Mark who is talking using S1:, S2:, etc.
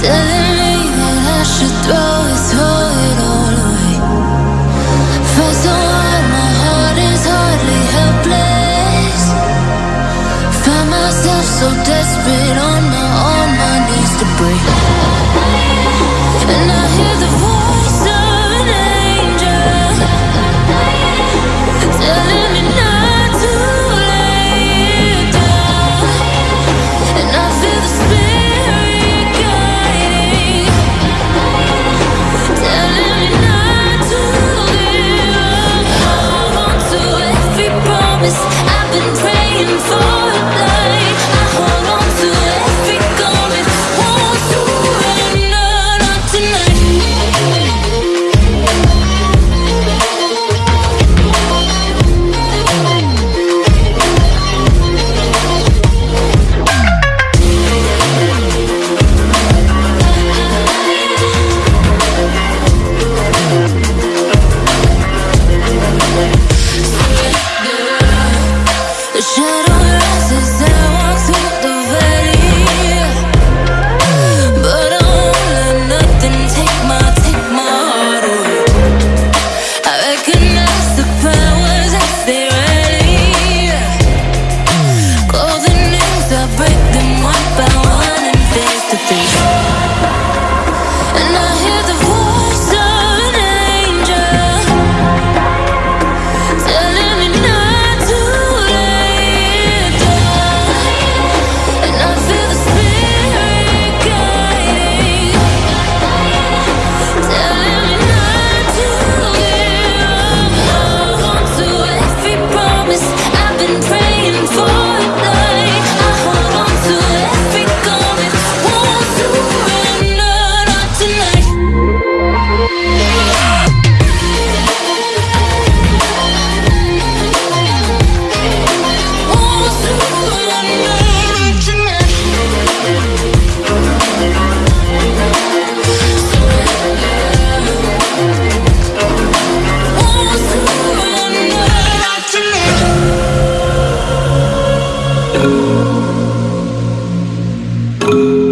S1: Telling me that I should throw it, throw it all away. My heart is hardly helpless. Find myself so desperate on my, on my knees to break. you so you.